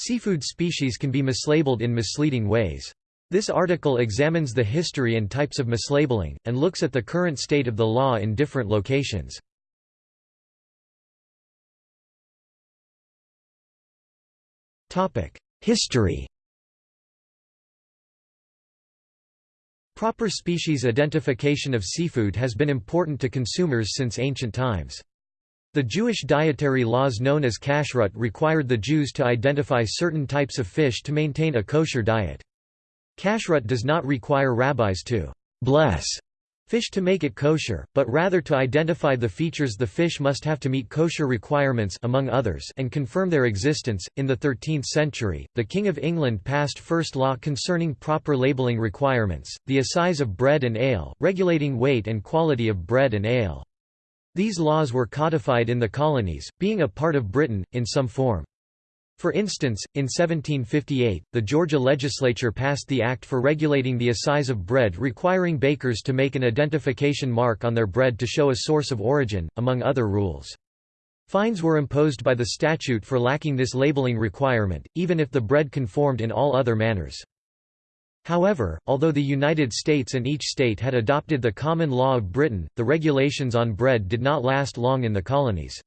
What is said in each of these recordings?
Seafood species can be mislabeled in misleading ways. This article examines the history and types of mislabeling, and looks at the current state of the law in different locations. History Proper species identification of seafood has been important to consumers since ancient times. The Jewish dietary laws known as kashrut required the Jews to identify certain types of fish to maintain a kosher diet. Kashrut does not require rabbis to bless fish to make it kosher, but rather to identify the features the fish must have to meet kosher requirements among others and confirm their existence. In the 13th century, the King of England passed first law concerning proper labeling requirements, the assize of bread and ale, regulating weight and quality of bread and ale. These laws were codified in the colonies, being a part of Britain, in some form. For instance, in 1758, the Georgia legislature passed the Act for regulating the assize of bread requiring bakers to make an identification mark on their bread to show a source of origin, among other rules. Fines were imposed by the statute for lacking this labeling requirement, even if the bread conformed in all other manners. However, although the United States and each state had adopted the common law of Britain, the regulations on bread did not last long in the colonies.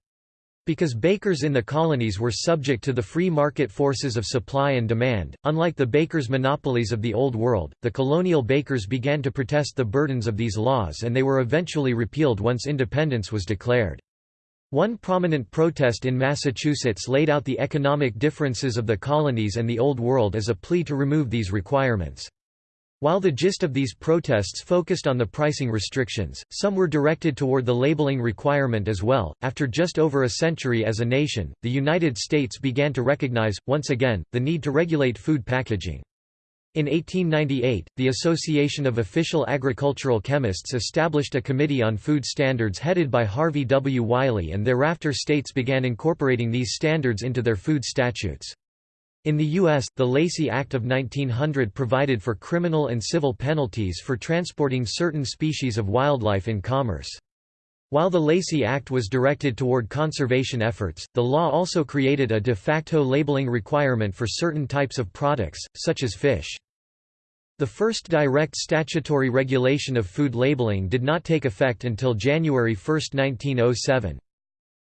Because bakers in the colonies were subject to the free market forces of supply and demand, unlike the bakers' monopolies of the Old World, the colonial bakers began to protest the burdens of these laws and they were eventually repealed once independence was declared. One prominent protest in Massachusetts laid out the economic differences of the colonies and the Old World as a plea to remove these requirements. While the gist of these protests focused on the pricing restrictions, some were directed toward the labeling requirement as well. After just over a century as a nation, the United States began to recognize, once again, the need to regulate food packaging. In 1898, the Association of Official Agricultural Chemists established a committee on food standards headed by Harvey W. Wiley and thereafter states began incorporating these standards into their food statutes. In the U.S., the Lacey Act of 1900 provided for criminal and civil penalties for transporting certain species of wildlife in commerce. While the Lacey Act was directed toward conservation efforts, the law also created a de facto labeling requirement for certain types of products, such as fish. The first direct statutory regulation of food labeling did not take effect until January 1, 1907.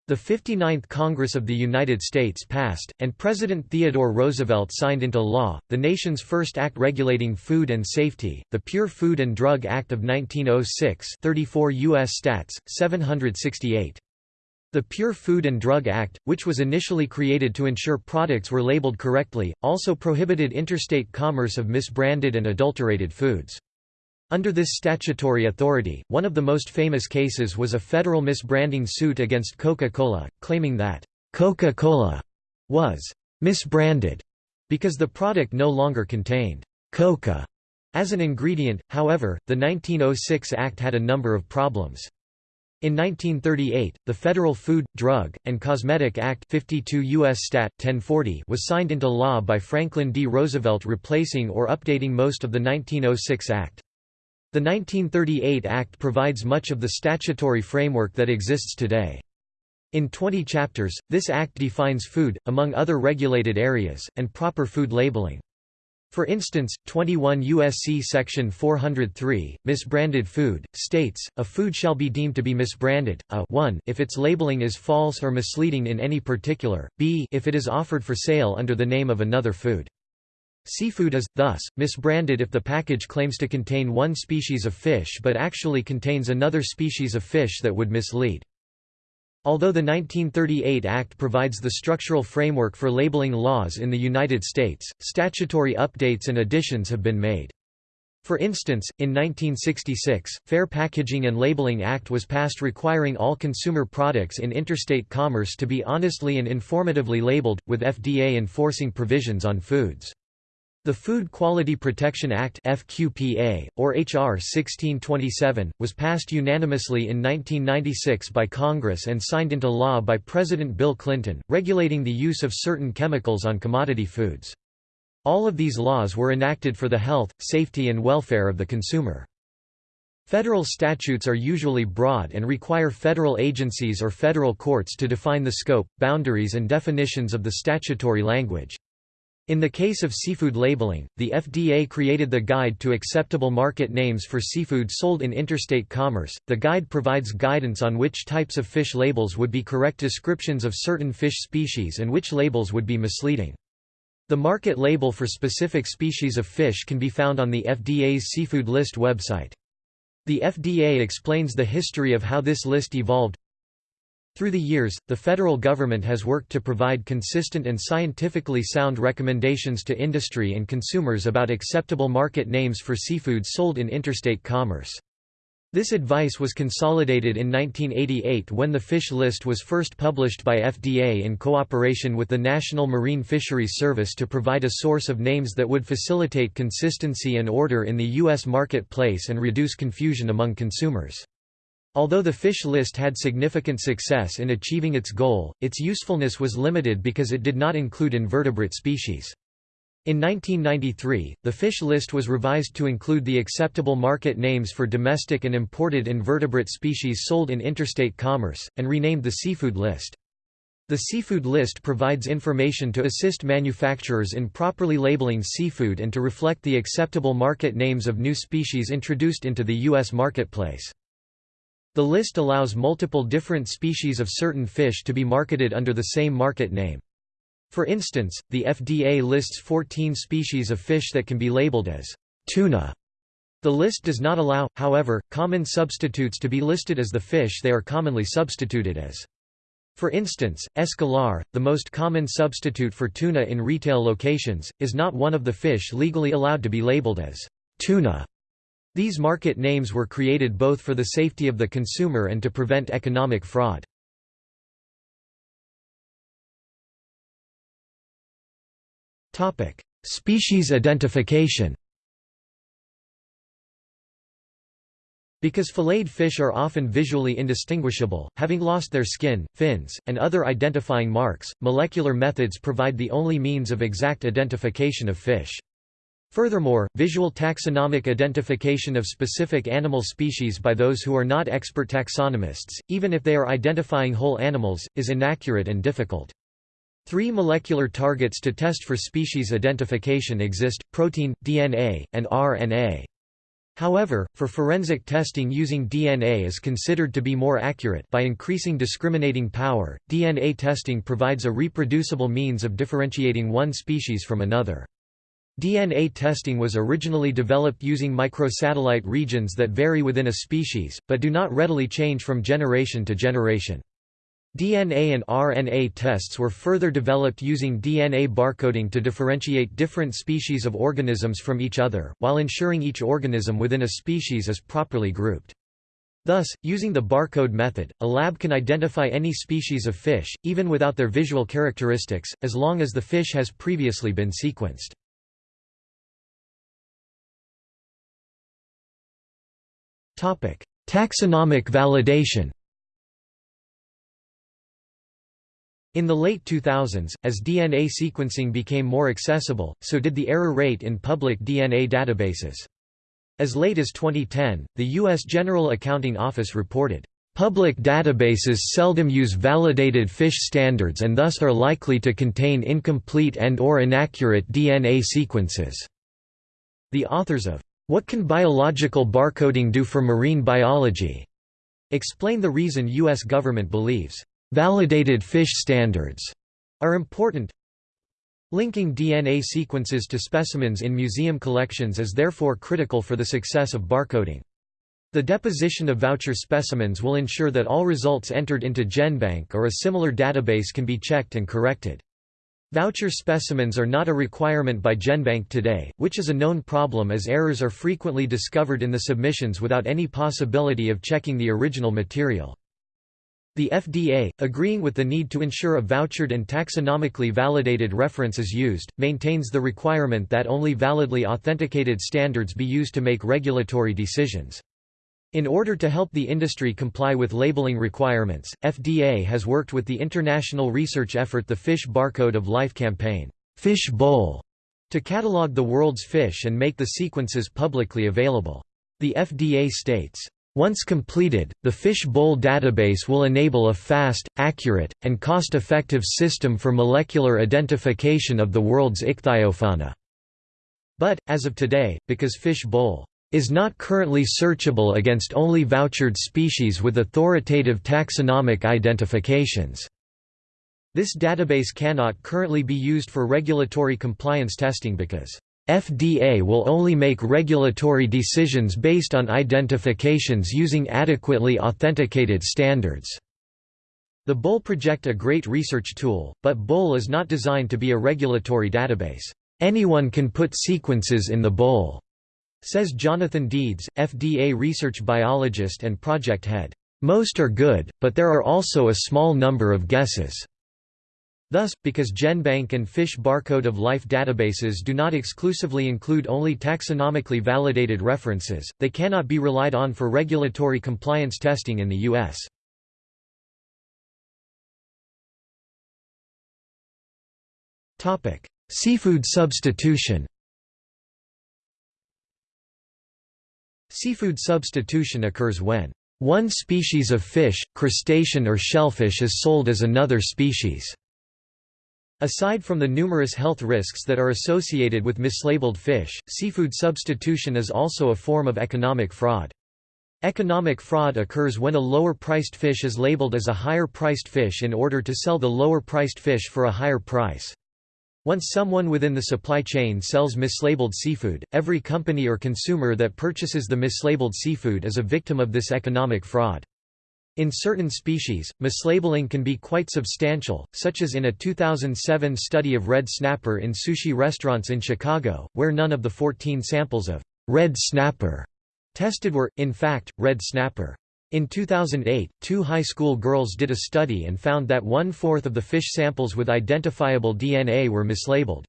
The 59th Congress of the United States passed, and President Theodore Roosevelt signed into law, the nation's first act regulating food and safety, the Pure Food and Drug Act of 1906 34 U.S. Stats, 768. The Pure Food and Drug Act, which was initially created to ensure products were labeled correctly, also prohibited interstate commerce of misbranded and adulterated foods. Under this statutory authority, one of the most famous cases was a federal misbranding suit against Coca-Cola, claiming that Coca-Cola was misbranded because the product no longer contained coca as an ingredient. However, the 1906 Act had a number of problems. In 1938, the Federal Food, Drug, and Cosmetic Act 52 U.S. Stat. 1040 was signed into law by Franklin D. Roosevelt replacing or updating most of the 1906 Act. The 1938 Act provides much of the statutory framework that exists today. In 20 chapters, this act defines food, among other regulated areas, and proper food labeling. For instance, 21 U.S.C. Section 403, misbranded food, states, a food shall be deemed to be misbranded, a 1 if its labeling is false or misleading in any particular, b if it is offered for sale under the name of another food. Seafood is, thus, misbranded if the package claims to contain one species of fish but actually contains another species of fish that would mislead. Although the 1938 Act provides the structural framework for labeling laws in the United States, statutory updates and additions have been made. For instance, in 1966, Fair Packaging and Labeling Act was passed requiring all consumer products in interstate commerce to be honestly and informatively labeled, with FDA enforcing provisions on foods. The Food Quality Protection Act FQPA, or H.R. 1627, was passed unanimously in 1996 by Congress and signed into law by President Bill Clinton, regulating the use of certain chemicals on commodity foods. All of these laws were enacted for the health, safety and welfare of the consumer. Federal statutes are usually broad and require federal agencies or federal courts to define the scope, boundaries and definitions of the statutory language. In the case of seafood labeling, the FDA created the Guide to Acceptable Market Names for Seafood Sold in Interstate Commerce. The guide provides guidance on which types of fish labels would be correct descriptions of certain fish species and which labels would be misleading. The market label for specific species of fish can be found on the FDA's Seafood List website. The FDA explains the history of how this list evolved. Through the years, the federal government has worked to provide consistent and scientifically sound recommendations to industry and consumers about acceptable market names for seafood sold in interstate commerce. This advice was consolidated in 1988 when the fish list was first published by FDA in cooperation with the National Marine Fisheries Service to provide a source of names that would facilitate consistency and order in the U.S. marketplace and reduce confusion among consumers. Although the fish list had significant success in achieving its goal, its usefulness was limited because it did not include invertebrate species. In 1993, the fish list was revised to include the acceptable market names for domestic and imported invertebrate species sold in interstate commerce, and renamed the seafood list. The seafood list provides information to assist manufacturers in properly labeling seafood and to reflect the acceptable market names of new species introduced into the U.S. marketplace. The list allows multiple different species of certain fish to be marketed under the same market name. For instance, the FDA lists 14 species of fish that can be labeled as tuna. The list does not allow, however, common substitutes to be listed as the fish they are commonly substituted as. For instance, escolar, the most common substitute for tuna in retail locations, is not one of the fish legally allowed to be labeled as tuna. These market names were created both for the safety of the consumer and to prevent economic fraud. Species identification Because filleted fish are often visually indistinguishable, having lost their skin, fins, and other identifying marks, molecular methods provide the only means of exact identification of fish. Furthermore, visual taxonomic identification of specific animal species by those who are not expert taxonomists, even if they are identifying whole animals, is inaccurate and difficult. Three molecular targets to test for species identification exist, protein, DNA, and RNA. However, for forensic testing using DNA is considered to be more accurate by increasing discriminating power. DNA testing provides a reproducible means of differentiating one species from another. DNA testing was originally developed using microsatellite regions that vary within a species, but do not readily change from generation to generation. DNA and RNA tests were further developed using DNA barcoding to differentiate different species of organisms from each other, while ensuring each organism within a species is properly grouped. Thus, using the barcode method, a lab can identify any species of fish, even without their visual characteristics, as long as the fish has previously been sequenced. Taxonomic validation In the late 2000s, as DNA sequencing became more accessible, so did the error rate in public DNA databases. As late as 2010, the U.S. General Accounting Office reported, "...public databases seldom use validated fish standards and thus are likely to contain incomplete and or inaccurate DNA sequences." The authors of what can biological barcoding do for marine biology? Explain the reason U.S. government believes validated fish standards are important. Linking DNA sequences to specimens in museum collections is therefore critical for the success of barcoding. The deposition of voucher specimens will ensure that all results entered into GenBank or a similar database can be checked and corrected. Voucher specimens are not a requirement by GenBank today, which is a known problem as errors are frequently discovered in the submissions without any possibility of checking the original material. The FDA, agreeing with the need to ensure a vouchered and taxonomically validated reference is used, maintains the requirement that only validly authenticated standards be used to make regulatory decisions. In order to help the industry comply with labeling requirements, FDA has worked with the international research effort the Fish Barcode of Life campaign FISH-BOL, to catalog the world's fish and make the sequences publicly available. The FDA states, Once completed, the FISH-BOL database will enable a fast, accurate, and cost-effective system for molecular identification of the world's ichthyofauna. But, as of today, because FISH-BOL is not currently searchable against only vouchered species with authoritative taxonomic identifications. This database cannot currently be used for regulatory compliance testing because FDA will only make regulatory decisions based on identifications using adequately authenticated standards. The BOL project a great research tool, but BOL is not designed to be a regulatory database. Anyone can put sequences in the BOL, says Jonathan Deeds, FDA research biologist and project head. Most are good, but there are also a small number of guesses. Thus, because GenBank and Fish Barcode of Life databases do not exclusively include only taxonomically validated references, they cannot be relied on for regulatory compliance testing in the U.S. Seafood substitution Seafood substitution occurs when one species of fish, crustacean or shellfish is sold as another species. Aside from the numerous health risks that are associated with mislabeled fish, seafood substitution is also a form of economic fraud. Economic fraud occurs when a lower-priced fish is labeled as a higher-priced fish in order to sell the lower-priced fish for a higher price. Once someone within the supply chain sells mislabeled seafood, every company or consumer that purchases the mislabeled seafood is a victim of this economic fraud. In certain species, mislabeling can be quite substantial, such as in a 2007 study of red snapper in sushi restaurants in Chicago, where none of the 14 samples of red snapper tested were, in fact, red snapper. In 2008, two high school girls did a study and found that one-fourth of the fish samples with identifiable DNA were mislabeled.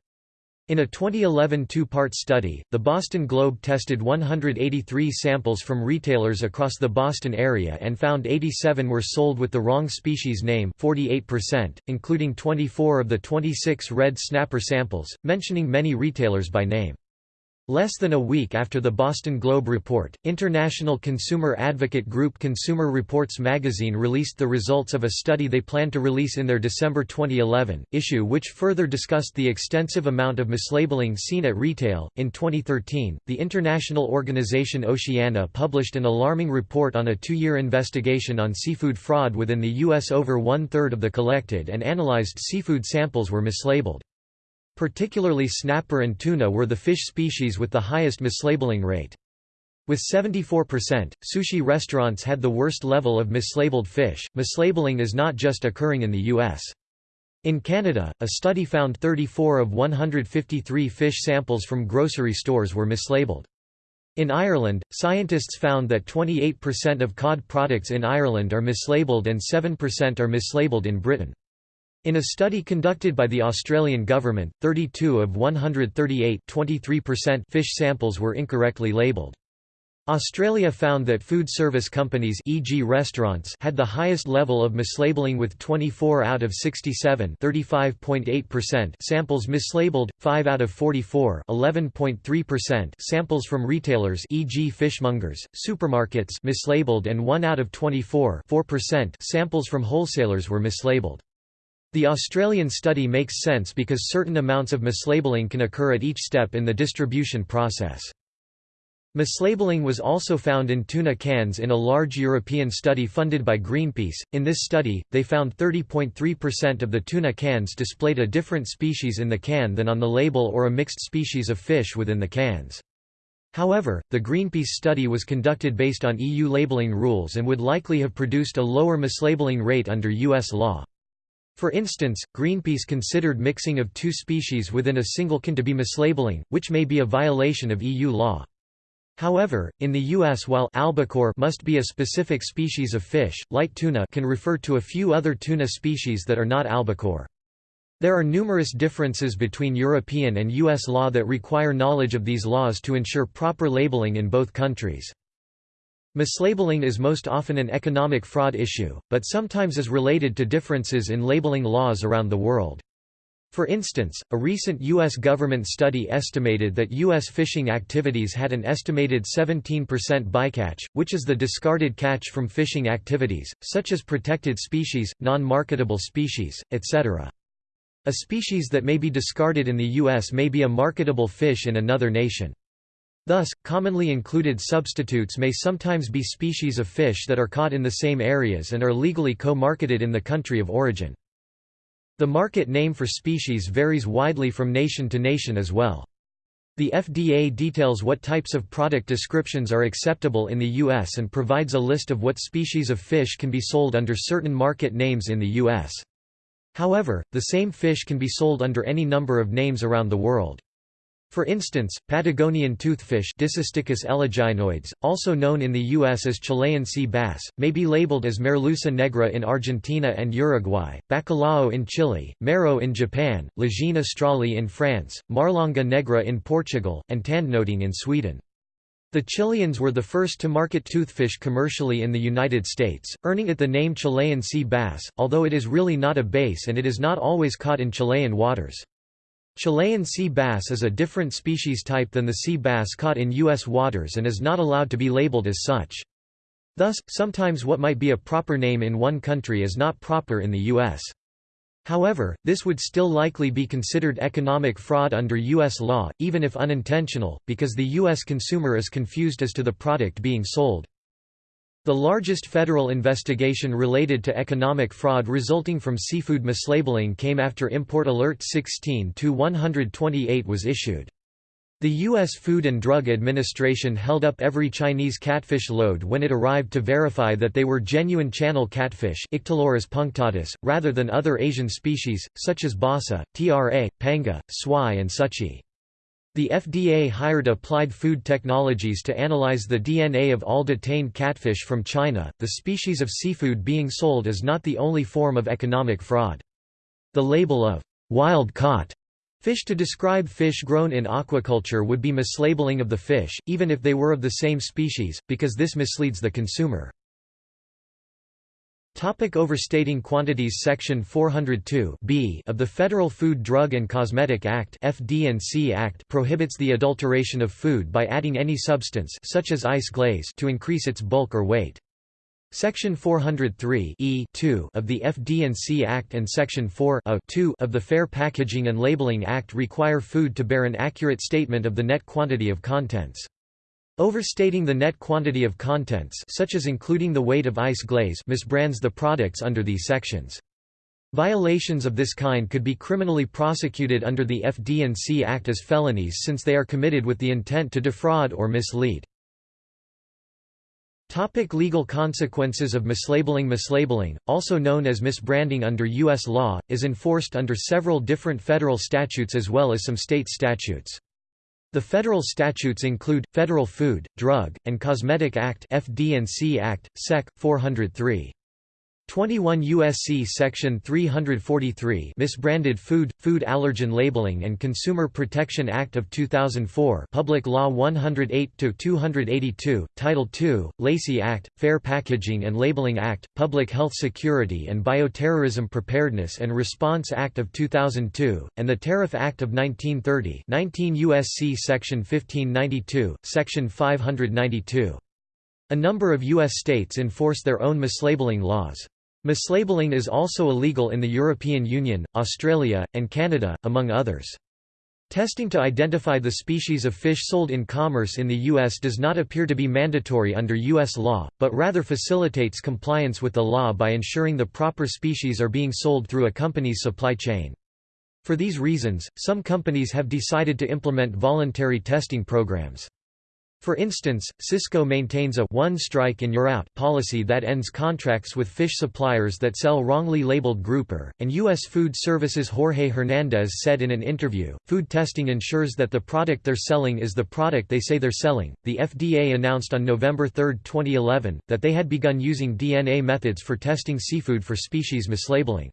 In a 2011 two-part study, the Boston Globe tested 183 samples from retailers across the Boston area and found 87 were sold with the wrong species name 48%, including 24 of the 26 red snapper samples, mentioning many retailers by name. Less than a week after the Boston Globe report, international consumer advocate group Consumer Reports magazine released the results of a study they planned to release in their December 2011 issue, which further discussed the extensive amount of mislabeling seen at retail. In 2013, the international organization Oceana published an alarming report on a two year investigation on seafood fraud within the U.S. Over one third of the collected and analyzed seafood samples were mislabeled. Particularly snapper and tuna were the fish species with the highest mislabeling rate. With 74%, sushi restaurants had the worst level of mislabeled fish. Mislabeling is not just occurring in the U.S. In Canada, a study found 34 of 153 fish samples from grocery stores were mislabeled. In Ireland, scientists found that 28% of cod products in Ireland are mislabeled and 7% are mislabeled in Britain. In a study conducted by the Australian government, 32 of 138 fish samples were incorrectly labelled. Australia found that food service companies e.g. restaurants had the highest level of mislabeling with 24 out of 67 samples mislabeled, 5 out of 44 samples from retailers e.g. fishmongers, supermarkets mislabeled and 1 out of 24 samples from wholesalers were mislabeled. The Australian study makes sense because certain amounts of mislabeling can occur at each step in the distribution process. Mislabeling was also found in tuna cans in a large European study funded by Greenpeace. In this study, they found 30.3% of the tuna cans displayed a different species in the can than on the label or a mixed species of fish within the cans. However, the Greenpeace study was conducted based on EU labeling rules and would likely have produced a lower mislabeling rate under US law. For instance, Greenpeace considered mixing of two species within a single can to be mislabeling, which may be a violation of EU law. However, in the U.S. while albacore must be a specific species of fish, light tuna can refer to a few other tuna species that are not albacore. There are numerous differences between European and U.S. law that require knowledge of these laws to ensure proper labeling in both countries. Mislabeling is most often an economic fraud issue, but sometimes is related to differences in labeling laws around the world. For instance, a recent U.S. government study estimated that U.S. fishing activities had an estimated 17% bycatch, which is the discarded catch from fishing activities, such as protected species, non-marketable species, etc. A species that may be discarded in the U.S. may be a marketable fish in another nation. Thus, commonly included substitutes may sometimes be species of fish that are caught in the same areas and are legally co-marketed in the country of origin. The market name for species varies widely from nation to nation as well. The FDA details what types of product descriptions are acceptable in the U.S. and provides a list of what species of fish can be sold under certain market names in the U.S. However, the same fish can be sold under any number of names around the world. For instance, Patagonian toothfish eleginoides, also known in the U.S. as Chilean sea bass, may be labeled as Merluza negra in Argentina and Uruguay, bacalao in Chile, mero in Japan, Legine australe in France, marlonga negra in Portugal, and tandnöting in Sweden. The Chileans were the first to market toothfish commercially in the United States, earning it the name Chilean sea bass, although it is really not a bass and it is not always caught in Chilean waters. Chilean sea bass is a different species type than the sea bass caught in U.S. waters and is not allowed to be labeled as such. Thus, sometimes what might be a proper name in one country is not proper in the U.S. However, this would still likely be considered economic fraud under U.S. law, even if unintentional, because the U.S. consumer is confused as to the product being sold. The largest federal investigation related to economic fraud resulting from seafood mislabeling came after Import Alert 16-128 was issued. The U.S. Food and Drug Administration held up every Chinese catfish load when it arrived to verify that they were genuine channel catfish punctatus, rather than other Asian species, such as basa, tra, panga, swai and sutchi. The FDA hired Applied Food Technologies to analyze the DNA of all detained catfish from China. The species of seafood being sold is not the only form of economic fraud. The label of wild caught fish to describe fish grown in aquaculture would be mislabeling of the fish, even if they were of the same species, because this misleads the consumer. Topic overstating quantities Section 402 B of the Federal Food Drug and Cosmetic Act FD&C Act prohibits the adulteration of food by adding any substance such as ice glaze to increase its bulk or weight. Section 403 e of the FD&C Act and Section 4 of the Fair Packaging and Labeling Act require food to bear an accurate statement of the net quantity of contents. Overstating the net quantity of contents such as including the weight of ice glaze misbrands the products under these sections. Violations of this kind could be criminally prosecuted under the FD&C Act as felonies since they are committed with the intent to defraud or mislead. Topic legal consequences of mislabeling Mislabeling, also known as misbranding under U.S. law, is enforced under several different federal statutes as well as some state statutes. The federal statutes include, Federal Food, Drug, and Cosmetic Act FD&C Act, Sec. 403. 21 U.S.C. Section 343 Misbranded Food, Food Allergen Labeling and Consumer Protection Act of 2004 Public Law 108-282, Title II, Lacey Act, Fair Packaging and Labeling Act, Public Health Security and Bioterrorism Preparedness and Response Act of 2002, and the Tariff Act of 1930 19 U.S.C. Section 1592, Section 592. A number of U.S. states enforce their own mislabeling laws. Mislabeling is also illegal in the European Union, Australia, and Canada, among others. Testing to identify the species of fish sold in commerce in the U.S. does not appear to be mandatory under U.S. law, but rather facilitates compliance with the law by ensuring the proper species are being sold through a company's supply chain. For these reasons, some companies have decided to implement voluntary testing programs. For instance, Sysco maintains a one strike and you're out policy that ends contracts with fish suppliers that sell wrongly labeled grouper, and U.S. Foodservice's Jorge Hernandez said in an interview, food testing ensures that the product they're selling is the product they say they're selling. The FDA announced on November 3, 2011, that they had begun using DNA methods for testing seafood for species mislabeling.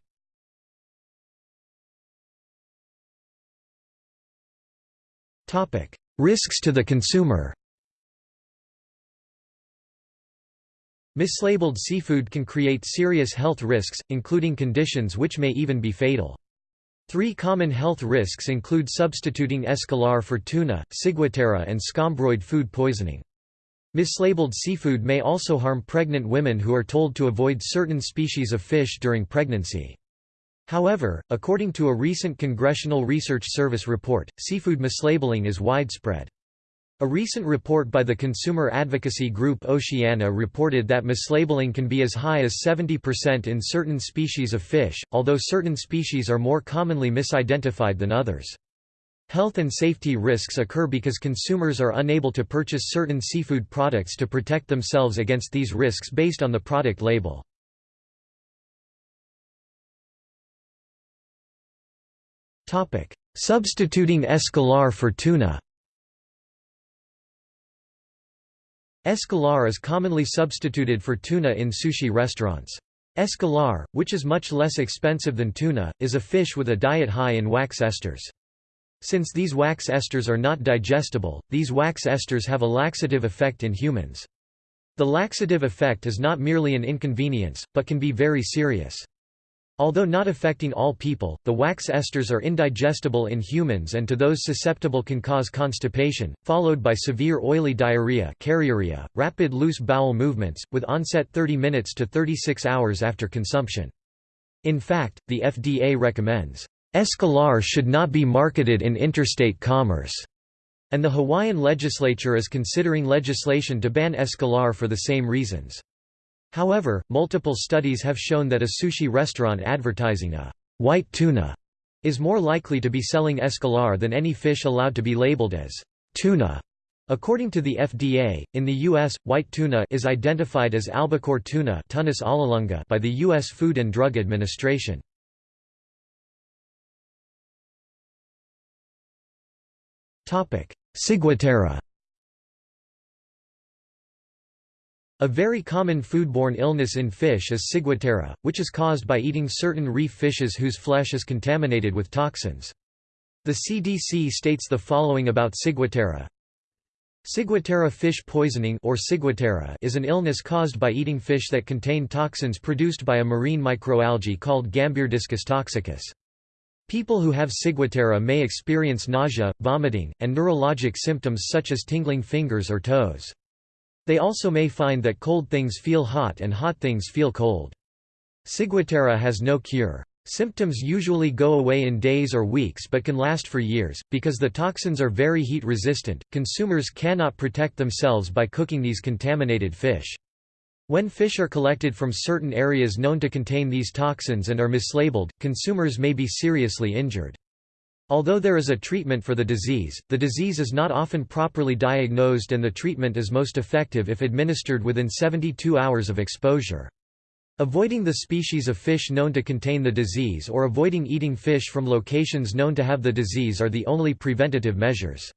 Risks to the consumer Mislabeled seafood can create serious health risks, including conditions which may even be fatal. Three common health risks include substituting escolar for tuna, ciguatera and scombroid food poisoning. Mislabeled seafood may also harm pregnant women who are told to avoid certain species of fish during pregnancy. However, according to a recent Congressional Research Service report, seafood mislabeling is widespread. A recent report by the consumer advocacy group Oceana reported that mislabeling can be as high as 70% in certain species of fish, although certain species are more commonly misidentified than others. Health and safety risks occur because consumers are unable to purchase certain seafood products to protect themselves against these risks based on the product label. Substituting escolar for tuna Escolar is commonly substituted for tuna in sushi restaurants. Escolar, which is much less expensive than tuna, is a fish with a diet high in wax esters. Since these wax esters are not digestible, these wax esters have a laxative effect in humans. The laxative effect is not merely an inconvenience, but can be very serious. Although not affecting all people, the wax esters are indigestible in humans and to those susceptible can cause constipation, followed by severe oily diarrhea keriorrhea, rapid loose bowel movements, with onset 30 minutes to 36 hours after consumption. In fact, the FDA recommends, "...Escolar should not be marketed in interstate commerce." and the Hawaiian legislature is considering legislation to ban Escolar for the same reasons. However, multiple studies have shown that a sushi restaurant advertising a white tuna is more likely to be selling escolar than any fish allowed to be labeled as tuna. According to the FDA, in the U.S., white tuna is identified as albacore tuna by the U.S. Food and Drug Administration. Ciguatera A very common foodborne illness in fish is ciguatera, which is caused by eating certain reef fishes whose flesh is contaminated with toxins. The CDC states the following about ciguatera. Ciguatera fish poisoning or ciguatera is an illness caused by eating fish that contain toxins produced by a marine microalgae called Gambierdiscus toxicus. People who have ciguatera may experience nausea, vomiting, and neurologic symptoms such as tingling fingers or toes. They also may find that cold things feel hot and hot things feel cold. Ciguatera has no cure. Symptoms usually go away in days or weeks but can last for years. Because the toxins are very heat resistant, consumers cannot protect themselves by cooking these contaminated fish. When fish are collected from certain areas known to contain these toxins and are mislabeled, consumers may be seriously injured. Although there is a treatment for the disease, the disease is not often properly diagnosed and the treatment is most effective if administered within 72 hours of exposure. Avoiding the species of fish known to contain the disease or avoiding eating fish from locations known to have the disease are the only preventative measures.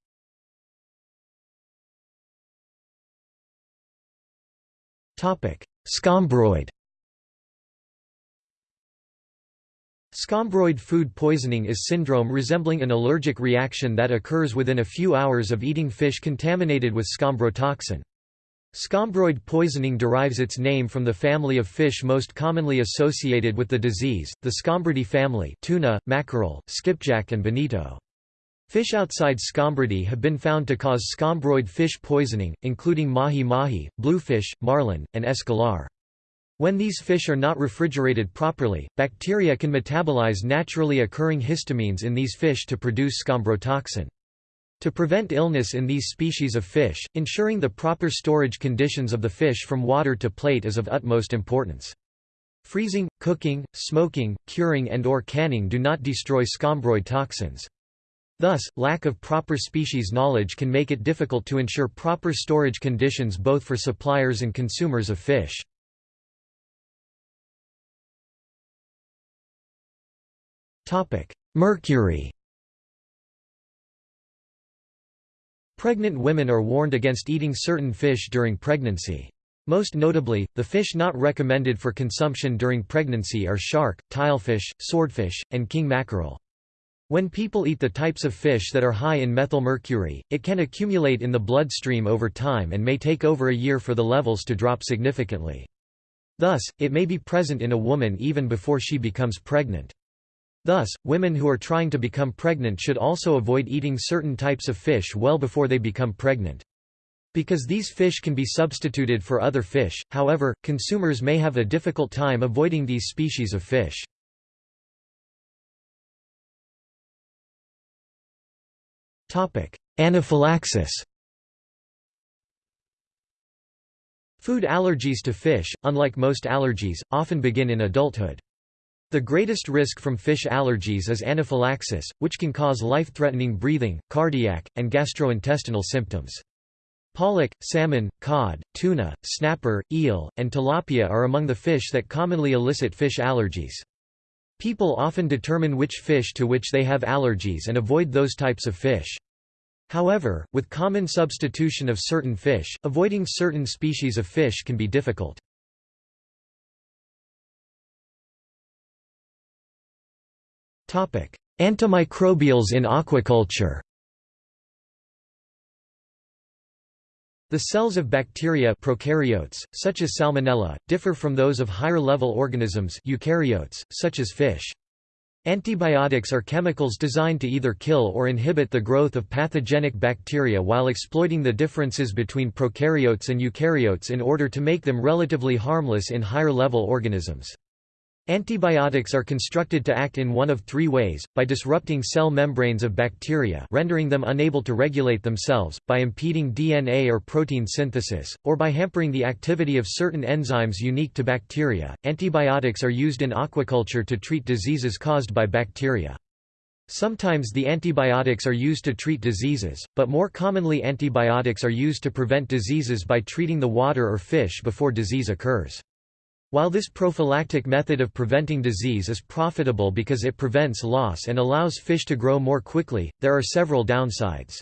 Scombroid Scombroid food poisoning is syndrome resembling an allergic reaction that occurs within a few hours of eating fish contaminated with scombrotoxin. Scombroid poisoning derives its name from the family of fish most commonly associated with the disease, the Scombridae family tuna, mackerel, skipjack and bonito. Fish outside Scombridae have been found to cause scombroid fish poisoning, including mahi-mahi, bluefish, marlin, and escolar. When these fish are not refrigerated properly, bacteria can metabolize naturally occurring histamines in these fish to produce scombrotoxin. To prevent illness in these species of fish, ensuring the proper storage conditions of the fish from water to plate is of utmost importance. Freezing, cooking, smoking, curing and or canning do not destroy scombroid toxins. Thus, lack of proper species knowledge can make it difficult to ensure proper storage conditions both for suppliers and consumers of fish. Mercury Pregnant women are warned against eating certain fish during pregnancy. Most notably, the fish not recommended for consumption during pregnancy are shark, tilefish, swordfish, and king mackerel. When people eat the types of fish that are high in methylmercury, it can accumulate in the bloodstream over time and may take over a year for the levels to drop significantly. Thus, it may be present in a woman even before she becomes pregnant. Thus, women who are trying to become pregnant should also avoid eating certain types of fish well before they become pregnant. Because these fish can be substituted for other fish, however, consumers may have a difficult time avoiding these species of fish. Anaphylaxis Food allergies to fish, unlike most allergies, often begin in adulthood. The greatest risk from fish allergies is anaphylaxis, which can cause life-threatening breathing, cardiac, and gastrointestinal symptoms. Pollock, salmon, cod, tuna, snapper, eel, and tilapia are among the fish that commonly elicit fish allergies. People often determine which fish to which they have allergies and avoid those types of fish. However, with common substitution of certain fish, avoiding certain species of fish can be difficult. Antimicrobials in aquaculture The cells of bacteria prokaryotes, such as Salmonella, differ from those of higher-level organisms eukaryotes, such as fish. Antibiotics are chemicals designed to either kill or inhibit the growth of pathogenic bacteria while exploiting the differences between prokaryotes and eukaryotes in order to make them relatively harmless in higher-level organisms. Antibiotics are constructed to act in one of three ways, by disrupting cell membranes of bacteria rendering them unable to regulate themselves, by impeding DNA or protein synthesis, or by hampering the activity of certain enzymes unique to bacteria. Antibiotics are used in aquaculture to treat diseases caused by bacteria. Sometimes the antibiotics are used to treat diseases, but more commonly antibiotics are used to prevent diseases by treating the water or fish before disease occurs. While this prophylactic method of preventing disease is profitable because it prevents loss and allows fish to grow more quickly, there are several downsides.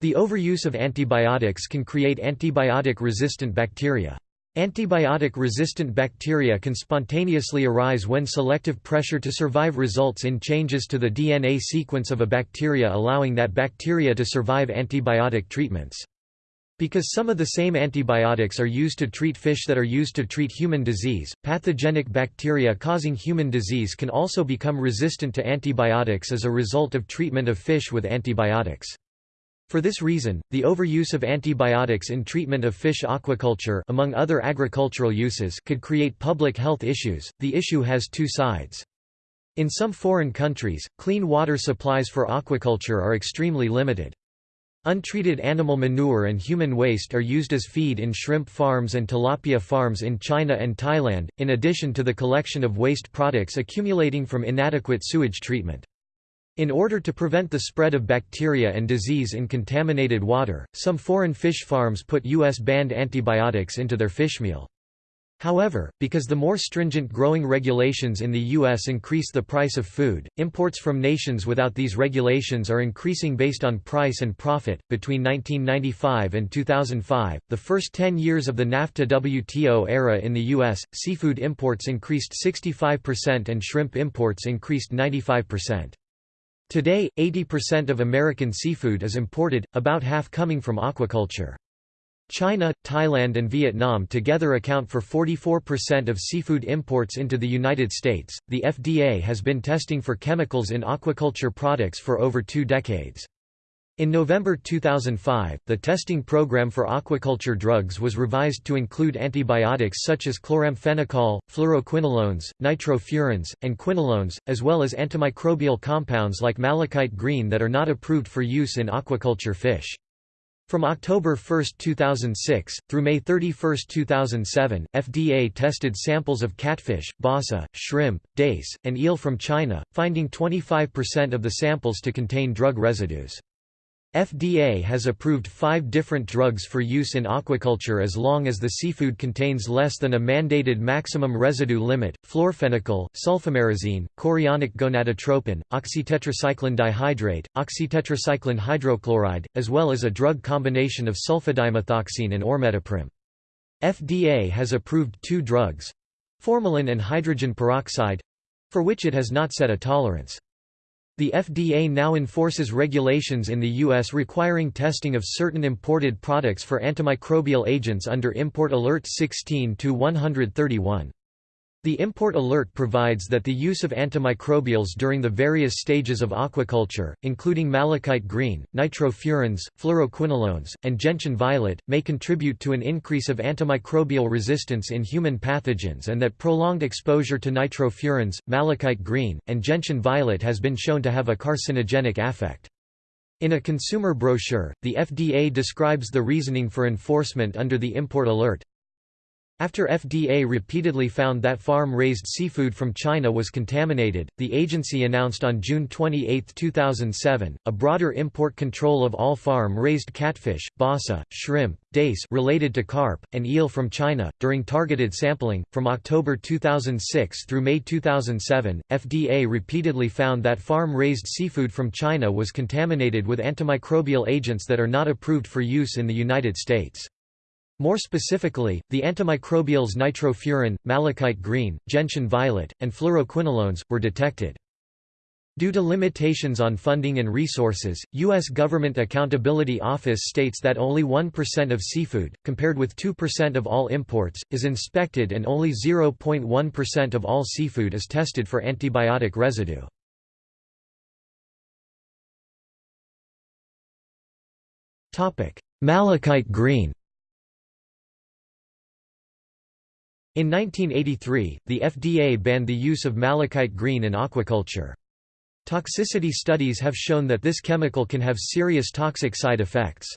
The overuse of antibiotics can create antibiotic-resistant bacteria. Antibiotic-resistant bacteria can spontaneously arise when selective pressure to survive results in changes to the DNA sequence of a bacteria allowing that bacteria to survive antibiotic treatments. Because some of the same antibiotics are used to treat fish that are used to treat human disease, pathogenic bacteria causing human disease can also become resistant to antibiotics as a result of treatment of fish with antibiotics. For this reason, the overuse of antibiotics in treatment of fish aquaculture among other agricultural uses could create public health issues. The issue has two sides. In some foreign countries, clean water supplies for aquaculture are extremely limited. Untreated animal manure and human waste are used as feed in shrimp farms and tilapia farms in China and Thailand, in addition to the collection of waste products accumulating from inadequate sewage treatment. In order to prevent the spread of bacteria and disease in contaminated water, some foreign fish farms put U.S. banned antibiotics into their fishmeal. However, because the more stringent growing regulations in the U.S. increase the price of food, imports from nations without these regulations are increasing based on price and profit. Between 1995 and 2005, the first 10 years of the NAFTA WTO era in the U.S., seafood imports increased 65% and shrimp imports increased 95%. Today, 80% of American seafood is imported, about half coming from aquaculture. China, Thailand and Vietnam together account for 44% of seafood imports into the United States. The FDA has been testing for chemicals in aquaculture products for over two decades. In November 2005, the testing program for aquaculture drugs was revised to include antibiotics such as chloramphenicol, fluoroquinolones, nitrofurans, and quinolones, as well as antimicrobial compounds like malachite green that are not approved for use in aquaculture fish. From October 1, 2006, through May 31, 2007, FDA tested samples of catfish, basa, shrimp, dace, and eel from China, finding 25% of the samples to contain drug residues. FDA has approved five different drugs for use in aquaculture as long as the seafood contains less than a mandated maximum residue limit, florfenicol, sulfamerazine, chorionic gonadotropin, oxytetracycline dihydrate, oxytetracycline hydrochloride, as well as a drug combination of sulfadimethoxine and ormetoprim. FDA has approved two drugs formalin and hydrogen peroxide for which it has not set a tolerance. The FDA now enforces regulations in the U.S. requiring testing of certain imported products for antimicrobial agents under Import Alert 16-131. The import alert provides that the use of antimicrobials during the various stages of aquaculture, including malachite green, nitrofurans, fluoroquinolones, and gentian violet, may contribute to an increase of antimicrobial resistance in human pathogens and that prolonged exposure to nitrofurans, malachite green, and gentian violet has been shown to have a carcinogenic effect. In a consumer brochure, the FDA describes the reasoning for enforcement under the import alert, after FDA repeatedly found that farm-raised seafood from China was contaminated, the agency announced on June 28, 2007, a broader import control of all farm-raised catfish, basa, shrimp, dace related to carp, and eel from China. During targeted sampling, from October 2006 through May 2007, FDA repeatedly found that farm-raised seafood from China was contaminated with antimicrobial agents that are not approved for use in the United States. More specifically, the antimicrobials nitrofuran, malachite green, gentian violet, and fluoroquinolones, were detected. Due to limitations on funding and resources, U.S. Government Accountability Office states that only 1% of seafood, compared with 2% of all imports, is inspected and only 0.1% of all seafood is tested for antibiotic residue. Malachite green In 1983, the FDA banned the use of malachite green in aquaculture. Toxicity studies have shown that this chemical can have serious toxic side effects.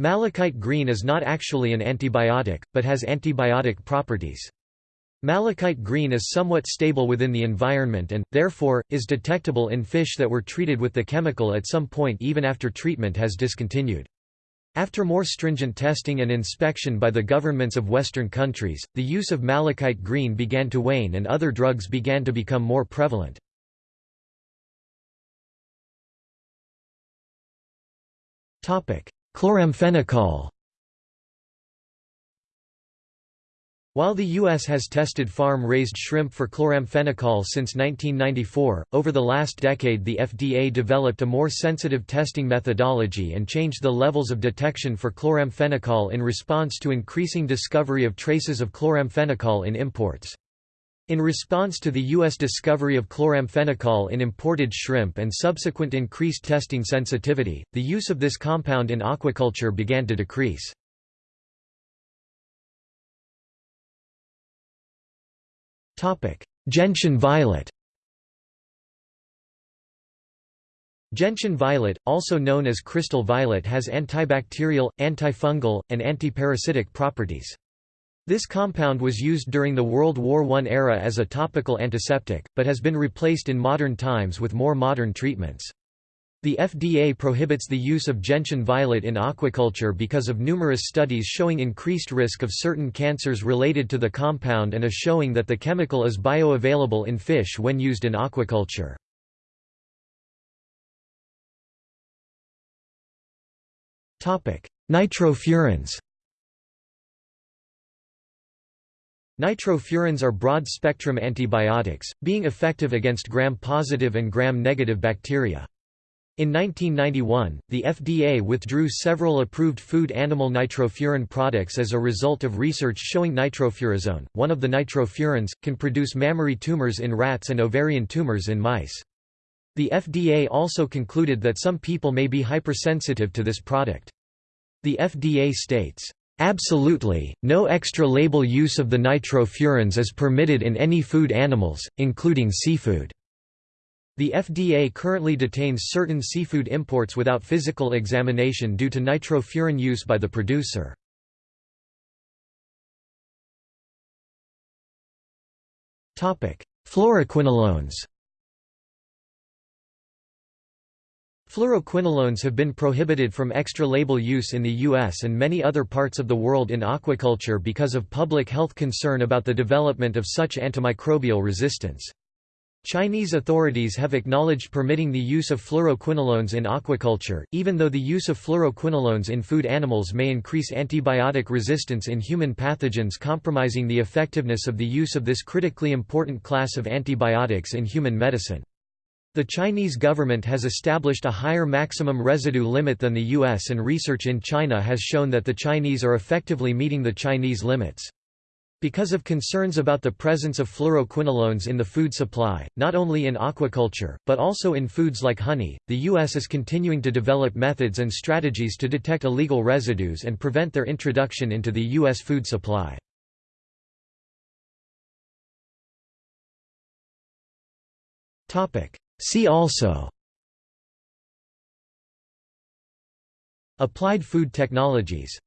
Malachite green is not actually an antibiotic, but has antibiotic properties. Malachite green is somewhat stable within the environment and, therefore, is detectable in fish that were treated with the chemical at some point even after treatment has discontinued. After more stringent testing and inspection by the governments of Western countries, the use of malachite green began to wane and other drugs began to become more prevalent. Chloramphenicol While the U.S. has tested farm-raised shrimp for chloramphenicol since 1994, over the last decade the FDA developed a more sensitive testing methodology and changed the levels of detection for chloramphenicol in response to increasing discovery of traces of chloramphenicol in imports. In response to the U.S. discovery of chloramphenicol in imported shrimp and subsequent increased testing sensitivity, the use of this compound in aquaculture began to decrease. Gentian violet Gentian violet, also known as crystal violet has antibacterial, antifungal, and antiparasitic properties. This compound was used during the World War I era as a topical antiseptic, but has been replaced in modern times with more modern treatments. The FDA prohibits the use of gentian violet in aquaculture because of numerous studies showing increased risk of certain cancers related to the compound and a showing that the chemical is bioavailable in fish when used in aquaculture. Nitrofurans Nitrofurans are broad-spectrum antibiotics, being effective against gram-positive and gram-negative bacteria. In 1991, the FDA withdrew several approved food animal nitrofuran products as a result of research showing nitrofurazone, one of the nitrofurans, can produce mammary tumors in rats and ovarian tumors in mice. The FDA also concluded that some people may be hypersensitive to this product. The FDA states, Absolutely, no extra label use of the nitrofurans is permitted in any food animals, including seafood. The FDA currently detains certain seafood imports without physical examination due to nitrofuran use by the producer. Fluoroquinolones Fluoroquinolones have been prohibited from extra-label use in the U.S. and many other parts of the world in aquaculture because of public health concern about the development of such antimicrobial resistance. Chinese authorities have acknowledged permitting the use of fluoroquinolones in aquaculture, even though the use of fluoroquinolones in food animals may increase antibiotic resistance in human pathogens compromising the effectiveness of the use of this critically important class of antibiotics in human medicine. The Chinese government has established a higher maximum residue limit than the US and research in China has shown that the Chinese are effectively meeting the Chinese limits. Because of concerns about the presence of fluoroquinolones in the food supply, not only in aquaculture, but also in foods like honey, the U.S. is continuing to develop methods and strategies to detect illegal residues and prevent their introduction into the U.S. food supply. See also Applied food technologies